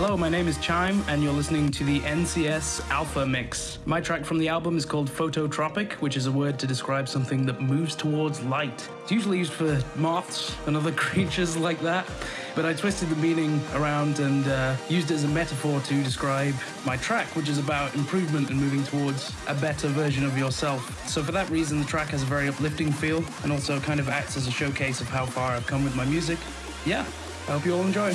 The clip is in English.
Hello, my name is Chime, and you're listening to the NCS Alpha Mix. My track from the album is called Phototropic, which is a word to describe something that moves towards light. It's usually used for moths and other creatures like that, but I twisted the meaning around and uh, used it as a metaphor to describe my track, which is about improvement and moving towards a better version of yourself. So, for that reason, the track has a very uplifting feel and also kind of acts as a showcase of how far I've come with my music. Yeah, I hope you all enjoy.